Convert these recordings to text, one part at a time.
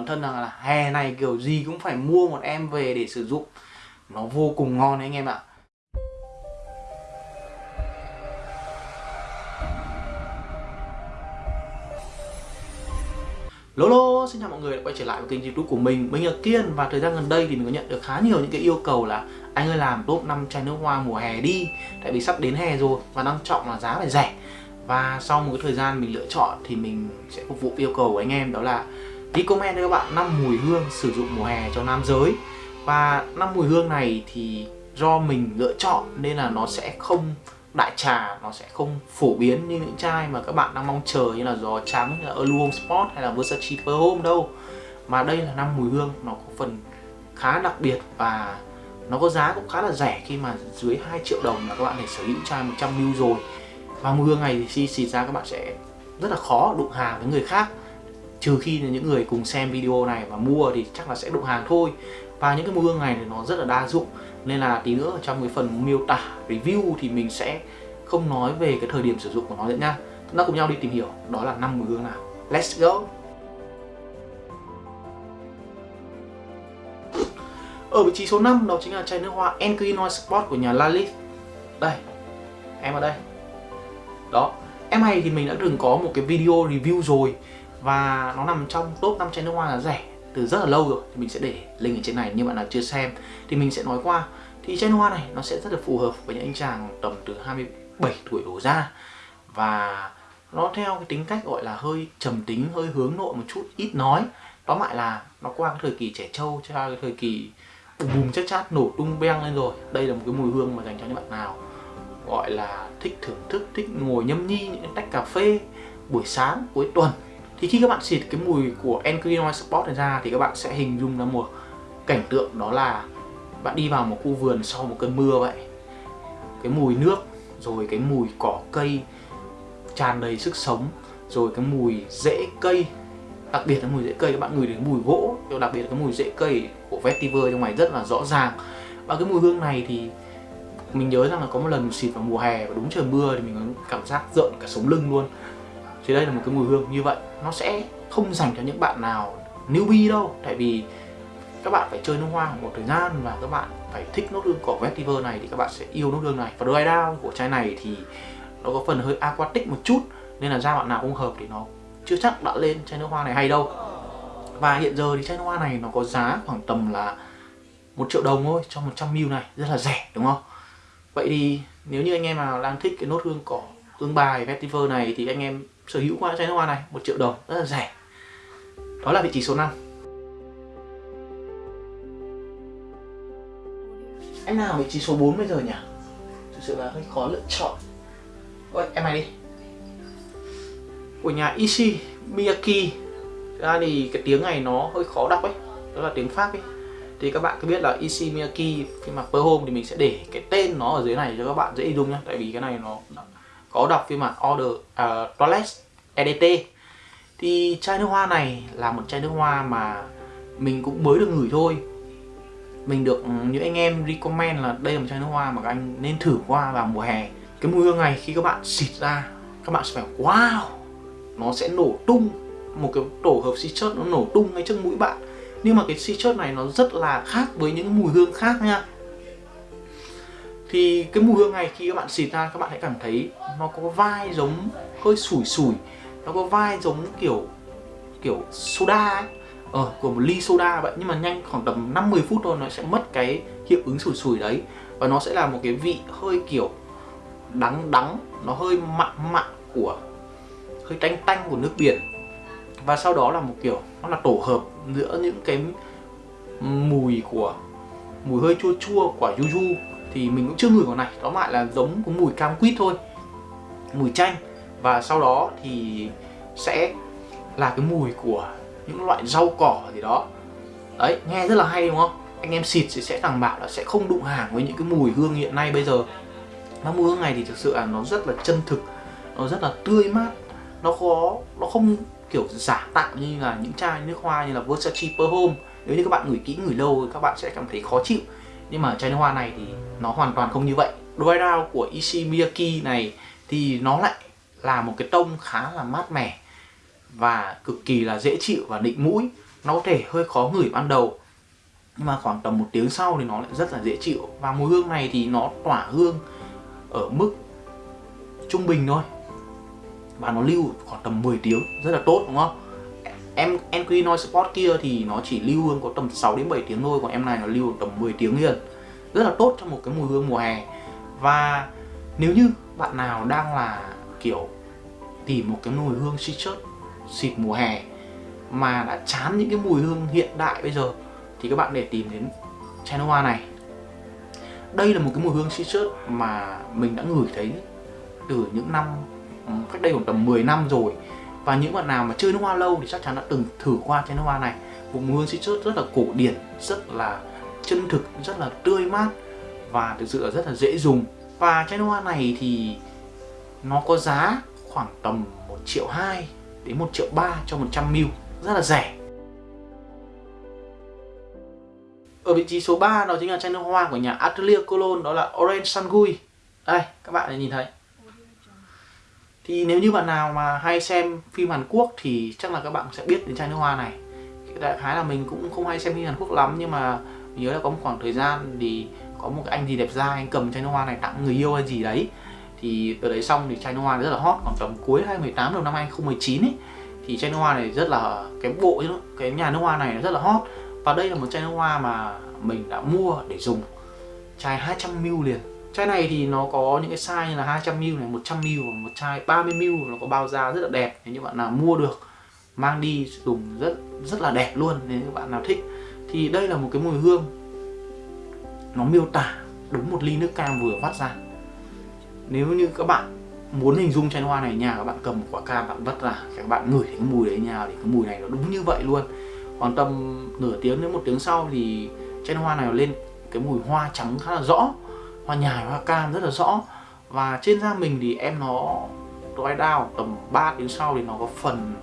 bản thân rằng là hè này kiểu gì cũng phải mua một em về để sử dụng. Nó vô cùng ngon đấy anh em ạ. Lolo, xin chào mọi người đã quay trở lại với kênh youtube của mình. Mình là Kiên và thời gian gần đây thì mình có nhận được khá nhiều những cái yêu cầu là Anh ơi làm top 5 chai nước hoa mùa hè đi. Tại vì sắp đến hè rồi và đang trọng là giá phải rẻ. Và sau một cái thời gian mình lựa chọn thì mình sẽ phục vụ yêu cầu của anh em đó là Recommend cho các bạn 5 mùi hương sử dụng mùa hè cho nam giới. Và 5 mùi hương này thì do mình lựa chọn nên là nó sẽ không đại trà, nó sẽ không phổ biến như những chai mà các bạn đang mong chờ như là giò trắng, như là Early Home Sport hay là Versace Per Home đâu. Mà đây là năm mùi hương, nó có phần khá đặc biệt và nó có giá cũng khá là rẻ khi mà dưới 2 triệu đồng là các bạn để sở hữu chai 100ml rồi. Và mùi hương này thì khi xịt ra các bạn sẽ rất là khó đụng hàng với người khác trừ khi là những người cùng xem video này và mua thì chắc là sẽ đụng hàng thôi. Và những cái mùi hương này thì nó rất là đa dụng. Nên là tí nữa trong cái phần miêu tả, review thì mình sẽ không nói về cái thời điểm sử dụng của nó nữa nha. Chúng ta cùng nhau đi tìm hiểu. Đó là năm mùi hương nào. Let's go! Ở vị trí số 5 đó chính là chai nước hoa Enquinoise Sport của nhà Lalit. Đây, em ở đây. Đó, em này thì mình đã từng có một cái video review rồi và nó nằm trong top 5 chai nước hoa là rẻ, từ rất là lâu rồi, thì mình sẽ để link ở trên này như bạn nào chưa xem. Thì mình sẽ nói qua, thì chai nước hoa này nó sẽ rất là phù hợp với những anh chàng tầm từ 27 tuổi đổ ra. Và nó theo cái tính cách gọi là hơi trầm tính, hơi hướng nội một chút, ít nói. Tóm lại là nó qua cái thời kỳ trẻ trâu, cho cái thời kỳ bùm bùm chắc chát, nổ tung beng lên rồi. Đây là một cái mùi hương mà dành cho những bạn nào gọi là thích thưởng thức, thích ngồi nhâm nhi những tách cà phê buổi sáng, cuối tuần thì khi các bạn xịt cái mùi của Encrinoise Sport này ra thì các bạn sẽ hình dung ra một cảnh tượng đó là bạn đi vào một khu vườn sau một cơn mưa vậy. Cái mùi nước, rồi cái mùi cỏ cây tràn đầy sức sống, rồi cái mùi rễ cây, đặc biệt là mùi rễ cây, các bạn ngửi đến mùi gỗ đặc biệt là cái mùi rễ cây của vetiver trong này rất là rõ ràng. Và cái mùi hương này thì mình nhớ rằng là có một lần xịt vào mùa hè và đúng trời mưa thì mình có cảm giác rợn cả sống lưng luôn thì đây là một cái mùi hương như vậy. Nó sẽ không dành cho những bạn nào newbie đâu. Tại vì các bạn phải chơi nước hoa một thời gian và các bạn phải thích nốt hương của vetiver này thì các bạn sẽ yêu nốt hương này. Và dry down của chai này thì nó có phần hơi aquatic một chút, nên là da bạn nào không hợp thì nó chưa chắc đã lên chai nước hoa này hay đâu. Và hiện giờ thì chai nước hoa này nó có giá khoảng tầm là một triệu đồng thôi, cho 100ml này, rất là rẻ, đúng không? Vậy thì nếu như anh em nào đang thích cái nốt hương cỏ hương bài vetiver này thì anh em sở hữu qua chai nước hoa này, một triệu đồng, rất là rẻ. Đó là vị trí số 5 em nào vị trí số 4 bây giờ nhỉ? Thực sự là hơi khó lựa chọn. Ôi, em này đi. Của nhà Ishi Miyaki ra thì cái tiếng này nó hơi khó đọc ấy, đó là tiếng Pháp ấy. Thì các bạn cứ biết là Ishi Miyaki khi mà per home thì mình sẽ để cái tên nó ở dưới này cho các bạn dễ dùng nhá. Tại vì cái này nó có đọc phiên bản order uh, toilet EDT thì chai nước hoa này là một chai nước hoa mà mình cũng mới được ngửi thôi. Mình được ừ, những anh em recommend là đây là một chai nước hoa mà các anh nên thử qua vào mùa hè. Cái mùi hương này khi các bạn xịt ra các bạn sẽ phải wow nó sẽ nổ tung. Một cái tổ hợp citrus nó nổ tung ngay trước mũi bạn. Nhưng mà cái citrus này nó rất là khác với những mùi hương khác nha thì cái mùi hương này khi các bạn xịt ra, các bạn hãy cảm thấy nó có vai giống hơi sủi sủi, nó có vai giống kiểu kiểu soda ấy. Ờ của một ly soda vậy nhưng mà nhanh khoảng tầm 50 phút thôi nó sẽ mất cái hiệu ứng sủi sủi đấy. Và nó sẽ là một cái vị hơi kiểu đắng đắng, nó hơi mặn mặn của, hơi tanh tanh của nước biển. Và sau đó là một kiểu, nó là tổ hợp giữa những cái mùi của, mùi hơi chua chua của yuzu thì mình cũng chưa ngửi quả này. Đó lại là giống có mùi cam quýt thôi mùi chanh. Và sau đó thì sẽ là cái mùi của những loại rau cỏ gì đó. Đấy nghe rất là hay đúng không? Anh em xịt thì sẽ đảm bảo là sẽ không đụng hàng với những cái mùi hương hiện nay bây giờ. Nó mùi hương này thì thực sự là nó rất là chân thực nó rất là tươi mát. Nó khó, nó không kiểu giả tạo như là những chai nước hoa như là Versace Per Home nếu như các bạn ngửi kỹ ngửi lâu thì các bạn sẽ cảm thấy khó chịu nhưng mà chai nước hoa này thì nó hoàn toàn không như vậy. Dry Down của Ishi Miyaki này thì nó lại là một cái tông khá là mát mẻ và cực kỳ là dễ chịu và định mũi. Nó có thể hơi khó ngửi ban đầu, nhưng mà khoảng tầm một tiếng sau thì nó lại rất là dễ chịu. Và mùi hương này thì nó tỏa hương ở mức trung bình thôi. Và nó lưu khoảng tầm 10 tiếng, rất là tốt, đúng không? Em Enqui Noise Sport kia thì nó chỉ lưu hương có tầm 6 đến 7 tiếng thôi, còn em này nó lưu tầm 10 tiếng liền. Rất là tốt cho một cái mùi hương mùa hè. Và nếu như bạn nào đang là, kiểu, tìm một cái mùi hương citrus xịt mùa hè mà đã chán những cái mùi hương hiện đại bây giờ, thì các bạn để tìm đến chai này. Đây là một cái mùi hương citrus mà mình đã ngửi thấy từ những năm, cách đây khoảng tầm 10 năm rồi và những bạn nào mà chơi nước hoa lâu thì chắc chắn đã từng thử qua chai nước hoa này. Một mùi hương citrus rất là cổ điển, rất là chân thực, rất là tươi mát và thực sự là rất là dễ dùng. Và chai nước hoa này thì nó có giá khoảng tầm 1 triệu 2 đến 1 triệu 3 cho 100ml rất là rẻ. Ở vị trí số 3 đó chính là chai nước hoa của nhà Atelier Cologne đó là Orange Sangui. Đây, các bạn nhìn thấy thì nếu như bạn nào mà hay xem phim Hàn Quốc thì chắc là các bạn sẽ biết đến chai nước hoa này. Đại khái là mình cũng không hay xem phim Hàn Quốc lắm, nhưng mà mình nhớ là có một khoảng thời gian thì có một cái anh gì đẹp trai anh cầm chai nước hoa này tặng người yêu hay gì đấy. Thì từ đấy xong thì chai nước hoa rất là hot, khoảng tầm cuối 2018 đầu năm 2019 ấy, thì chai nước hoa này rất là cái bộ cái nhà nước hoa này rất là hot. Và đây là một chai nước hoa mà mình đã mua để dùng, chai 200ml liền. Chai này thì nó có những cái size như là 200ml này, 100ml và một chai 30ml nó có bao da rất là đẹp. Nếu như bạn nào mua được mang đi dùng rất rất là đẹp luôn nếu như bạn nào thích. Thì đây là một cái mùi hương nó miêu tả đúng một ly nước cam vừa vắt ra. Nếu như các bạn muốn hình dung chai hoa này nhà các bạn cầm một quả cam bạn vắt ra các bạn ngửi thấy cái mùi đấy nhà thì cái mùi này nó đúng như vậy luôn. Khoảng tầm nửa tiếng đến một tiếng sau thì chai hoa này lên cái mùi hoa trắng khá là rõ hoa nhài hoa cam rất là rõ. Và trên da mình thì em nó dry down tầm 3 tiếng sau thì nó có phần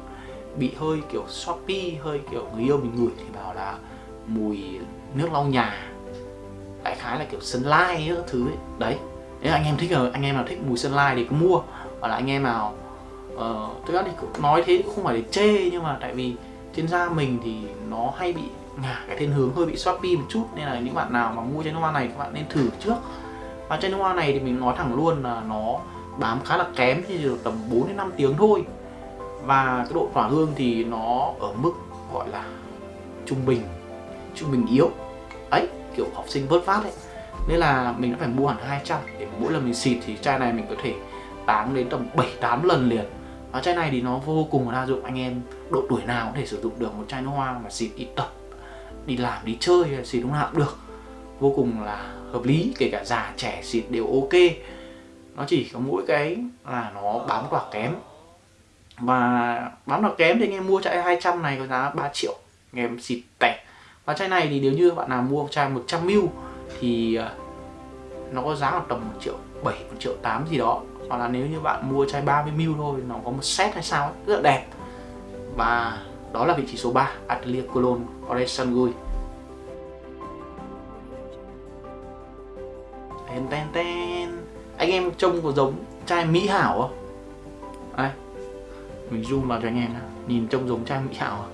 bị hơi kiểu Shopee hơi kiểu người yêu mình ngửi thì bảo là mùi nước lau nhà. Đại khái là kiểu sunlight các thứ ấy. đấy. Nếu anh em thích rồi anh em nào thích mùi sunlight thì cứ mua. Hoặc là anh em nào uh, thực ra thì nói thế cũng không phải để chê nhưng mà tại vì trên da mình thì nó hay bị ngả cái thiên hướng hơi bị Shopee một chút. Nên là những bạn nào mà mua chai nước hoa này các bạn nên thử trước và chai nước hoa này thì mình nói thẳng luôn là nó bám khá là kém chỉ được tầm 4 đến 5 tiếng thôi. Và cái độ tỏa hương thì nó ở mức gọi là trung bình trung bình yếu. Ấy, kiểu học sinh vớt vát ấy. Nên là mình đã phải mua hẳn 200 để mỗi lần mình xịt thì chai này mình có thể táng đến tầm 7-8 lần liền. Và chai này thì nó vô cùng đa dụng, anh em độ tuổi nào có thể sử dụng được một chai nước hoa mà xịt đi tập, đi làm, đi chơi hay xịt lúc nào cũng được vô cùng là hợp lý kể cả già trẻ xịt đều ok. Nó chỉ có mỗi cái là nó bám quả kém. Và bám tỏa kém thì anh em mua chai 200 này có giá 3 triệu. Anh em xịt tẻ. Và chai này thì nếu như bạn nào mua chai 100ml thì à, nó có giá là tầm 1 triệu 7, 1 triệu 8 gì đó. Hoặc là nếu như bạn mua chai 30ml thôi nó có một set hay sao ấy, rất là đẹp. Và đó là vị trí số 3 Atelier Cologne Orange Sangui ten ten ten. Anh em trông có giống chai mỹ hảo không? Đây. Mình zoom vào cho anh em nào nhìn trông giống chai mỹ hảo à?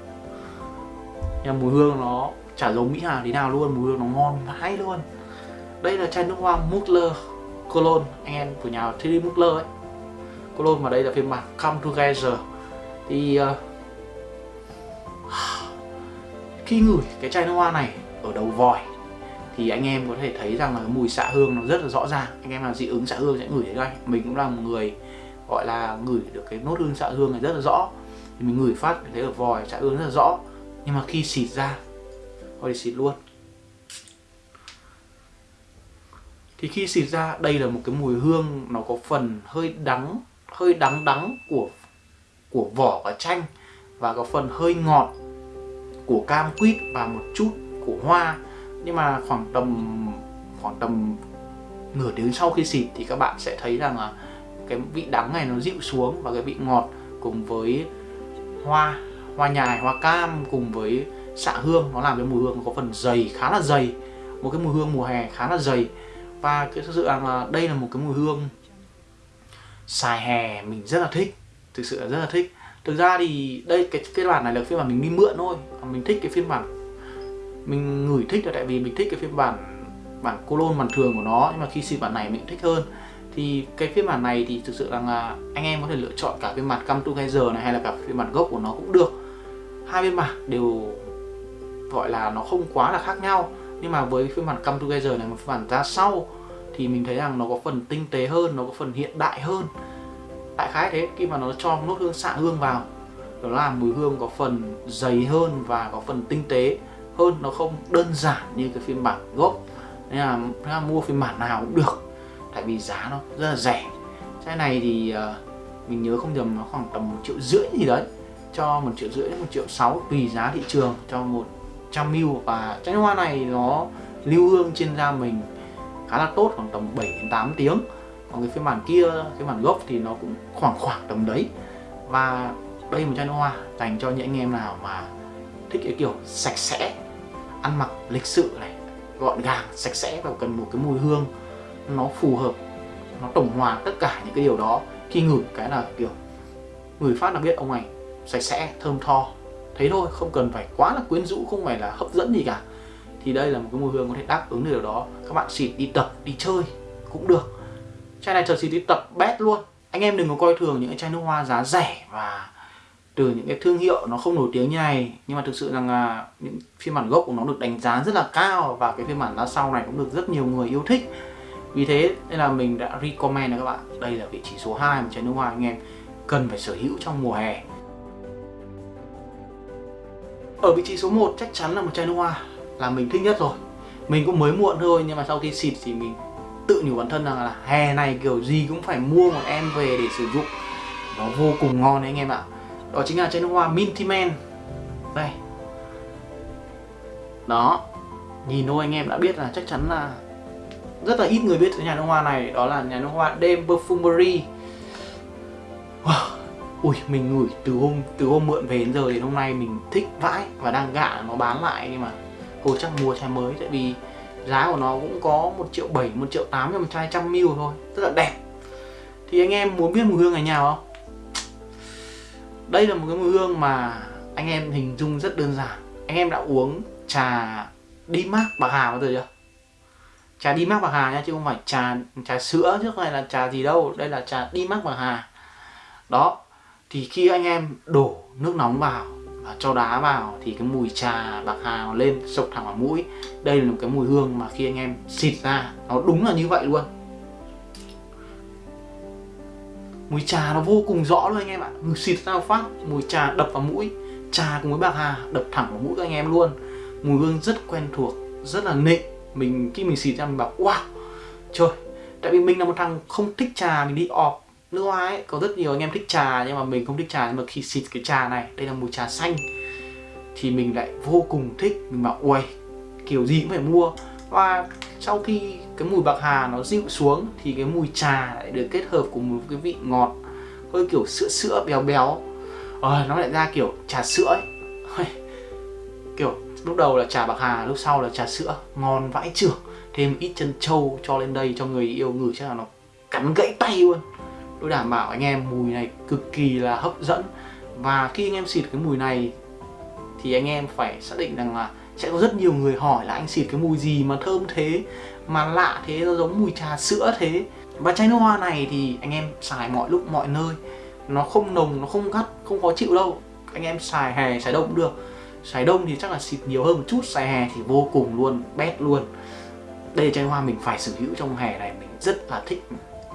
nhưng mùi hương nó chả giống mỹ hảo thế nào luôn. Mùi hương nó ngon vãi luôn. Đây là chai nước hoa Mugler Cologne. Anh em của nhà Thierry Mugler ấy. Cologne và đây là phiên bản Come Together thì uh, khi ngửi cái chai nước hoa này ở đầu vòi thì anh em có thể thấy rằng là cái mùi xạ hương nó rất là rõ ràng. Anh em là dị ứng xạ hương sẽ ngửi thấy đây mình cũng là một người gọi là ngửi được cái nốt hương xạ hương này rất là rõ. Thì mình ngửi phát thấy ở vòi xạ hương rất là rõ. Nhưng mà khi xịt ra, thôi thì xịt luôn. Thì khi xịt ra, đây là một cái mùi hương nó có phần hơi đắng hơi đắng đắng của của vỏ và chanh và có phần hơi ngọt của cam quýt và một chút của hoa nhưng mà khoảng tầm khoảng tầm nửa tiếng sau khi xịt thì các bạn sẽ thấy rằng là cái vị đắng này nó dịu xuống và cái vị ngọt cùng với hoa hoa nhài, hoa cam cùng với xạ hương, nó làm cái mùi hương có phần dày, khá là dày. Một cái mùi hương mùa hè khá là dày. Và cái thực sự là đây là một cái mùi hương xài hè mình rất là thích, thực sự là rất là thích. Thực ra thì đây, cái phiên bản này là phiên bản mình đi mượn thôi mình thích cái phiên bản mình ngửi thích là tại vì mình thích cái phiên bản bản cologne bản thường của nó, nhưng mà khi xịt bản này mình thích hơn. Thì cái phiên bản này thì thực sự là anh em có thể lựa chọn cả phiên bản Come Together này hay là cả phiên bản gốc của nó cũng được. Hai phiên bản đều gọi là nó không quá là khác nhau, nhưng mà với phiên bản Come Together này, một phiên bản ra sau thì mình thấy rằng nó có phần tinh tế hơn, nó có phần hiện đại hơn. Đại khái thế, khi mà nó cho nốt hương xạ hương vào, đó là mùi hương có phần dày hơn và có phần tinh tế hơn nó không đơn giản như cái phiên bản gốc nên là, nên là mua phiên bản nào cũng được tại vì giá nó rất là rẻ. Chai này thì uh, mình nhớ không nhầm nó khoảng tầm một triệu rưỡi gì đấy cho một triệu rưỡi đến một triệu sáu tùy giá thị trường cho một trăm mil. Và chai hoa này nó lưu hương trên da mình khá là tốt khoảng tầm 7 đến 8 tiếng. Còn cái phiên bản kia cái bản gốc thì nó cũng khoảng khoảng tầm đấy. Và đây một chai nước hoa dành cho những anh em nào mà thích cái kiểu sạch sẽ ăn mặc lịch sự này, gọn gàng, sạch sẽ và cần một cái mùi hương nó phù hợp, nó tổng hòa tất cả những cái điều đó. Khi ngửi cái là kiểu người phát là biết ông này sạch sẽ, thơm tho. Thế thôi, không cần phải quá là quyến rũ, không phải là hấp dẫn gì cả. Thì đây là một cái mùi hương có thể đáp ứng được điều đó. Các bạn xịt đi tập, đi chơi cũng được. Chai này thật xịt đi tập bét luôn. Anh em đừng có coi thường những cái chai nước hoa giá rẻ và từ những cái thương hiệu nó không nổi tiếng như này, nhưng mà thực sự rằng là những phiên bản gốc của nó được đánh giá rất là cao và cái phiên bản ra sau này cũng được rất nhiều người yêu thích. Vì thế nên là mình đã recommend cho các bạn, đây là vị trí số 2 một chai nước hoa anh em cần phải sở hữu trong mùa hè. Ở vị trí số 1 chắc chắn là một chai nước hoa là mình thích nhất rồi. Mình cũng mới muộn thôi, nhưng mà sau khi xịt thì mình tự nhủ bản thân rằng là hè này kiểu gì cũng phải mua một em về để sử dụng. Nó vô cùng ngon đấy anh em ạ đó chính là chai nước hoa Minty Man đây. Đó. Nhìn thôi, anh em đã biết là chắc chắn là rất là ít người biết cái nhà nước hoa này. Đó là nhà nước hoa Dame Perfumery. Wow. ui, mình ngửi từ hôm từ hôm mượn về đến giờ đến hôm nay mình thích vãi và đang gạ nó bán lại. Nhưng mà hồi chắc mua chai mới. Tại vì giá của nó cũng có một triệu bảy, một triệu tám cho một chai trăm ml thôi. Rất là đẹp. Thì anh em muốn biết mùi hương này nào không? Đây là một cái mùi hương mà anh em hình dung rất đơn giản. Anh em đã uống trà đi mát bạc hà bao giờ chưa? Trà đi mát bạc hà nha, chứ không phải trà trà sữa trước này là trà gì đâu. Đây là trà đi mát bạc hà. Đó, thì khi anh em đổ nước nóng vào và cho đá vào thì cái mùi trà bạc hà nó lên, sộc thẳng vào mũi. Đây là một cái mùi hương mà khi anh em xịt ra, nó đúng là như vậy luôn. Mùi trà nó vô cùng rõ luôn anh em ạ. Mùi xịt ra phát, mùi trà đập vào mũi. Trà cùng với bạc hà đập thẳng vào mũi các anh em luôn. Mùi hương rất quen thuộc, rất là nịnh mình, khi mình xịt ra mình bảo, wow, trời, tại vì mình là một thằng không thích trà, mình đi ọp nước hoa ấy. Có rất nhiều anh em thích trà nhưng mà mình không thích trà. Nhưng mà khi xịt cái trà này, đây là mùi trà xanh, thì mình lại vô cùng thích. Mình bảo ui kiểu gì cũng phải mua và sau khi cái mùi bạc hà nó dịu xuống thì cái mùi trà lại được kết hợp cùng một cái vị ngọt hơi kiểu sữa sữa béo béo. Ờ, nó lại ra kiểu trà sữa ấy. Kiểu lúc đầu là trà bạc hà lúc sau là trà sữa ngon vãi trưởng thêm ít chân trâu cho lên đây cho người yêu ngửi chắc là nó cắn gãy tay luôn. Tôi đảm bảo anh em mùi này cực kỳ là hấp dẫn. Và khi anh em xịt cái mùi này thì anh em phải xác định rằng là sẽ có rất nhiều người hỏi là anh xịt cái mùi gì mà thơm thế, mà lạ thế, nó giống mùi trà sữa thế. Và chai nước hoa này thì anh em xài mọi lúc, mọi nơi. Nó không nồng, nó không gắt, không khó chịu đâu. Anh em xài hè xài đông cũng được. Xài đông thì chắc là xịt nhiều hơn một chút, xài hè thì vô cùng luôn, bét luôn. Đây là chai hoa mình phải sở hữu trong hè này. Mình rất là thích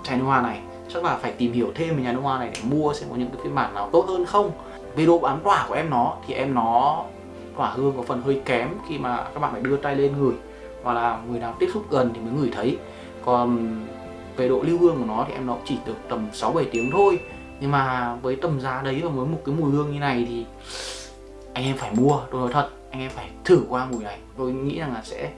chai nước hoa này. Chắc là phải tìm hiểu thêm về nhà nước hoa này để mua xem có những cái phiên bản nào tốt hơn không. Về độ bám tỏa của em nó thì em nó quả hương có phần hơi kém khi mà các bạn phải đưa tay lên người hoặc là người nào tiếp xúc gần thì mới ngửi thấy. Còn về độ lưu hương của nó thì em nó chỉ được tầm 6-7 tiếng thôi. Nhưng mà với tầm giá đấy và với một cái mùi hương như này thì anh em phải mua, tôi nói thật, anh em phải thử qua mùi này. Tôi nghĩ rằng là sẽ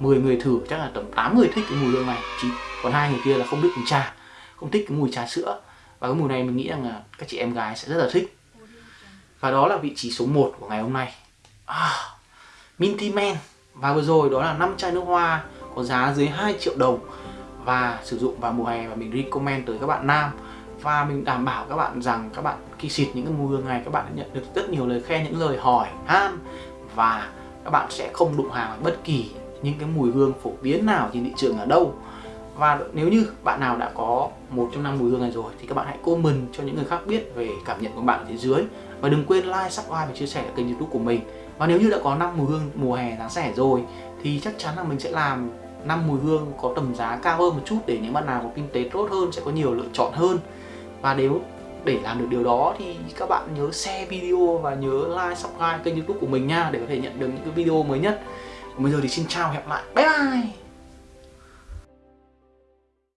10 người thử, chắc là tầm 8 người thích cái mùi hương này. Chỉ còn hai người kia là không thích mùi trà, không thích cái mùi trà sữa. Và cái mùi này mình nghĩ rằng là các chị em gái sẽ rất là thích. Và đó là vị trí số 1 của ngày hôm nay à, Minty men. Và vừa rồi đó là 5 chai nước hoa có giá dưới 2 triệu đồng và sử dụng vào mùa hè và mình recommend tới các bạn nam. Và mình đảm bảo các bạn rằng các bạn khi xịt những cái mùi hương này các bạn nhận được rất nhiều lời khen những lời hỏi han. Và các bạn sẽ không đụng hàng bất kỳ những cái mùi hương phổ biến nào trên thị trường ở đâu và nếu như bạn nào đã có một trong năm mùi hương này rồi thì các bạn hãy comment cho những người khác biết về cảm nhận của bạn ở phía dưới. Và đừng quên like, subscribe và chia sẻ ở kênh youtube của mình. Và nếu như đã có năm mùi hương mùa hè giá rẻ rồi thì chắc chắn là mình sẽ làm năm mùi hương có tầm giá cao hơn một chút để những bạn nào có kinh tế tốt hơn sẽ có nhiều lựa chọn hơn. Và nếu để làm được điều đó thì các bạn nhớ share video và nhớ like subscribe kênh youtube của mình nha để có thể nhận được những cái video mới nhất. Còn bây giờ thì xin chào hẹn lại. Bye bye!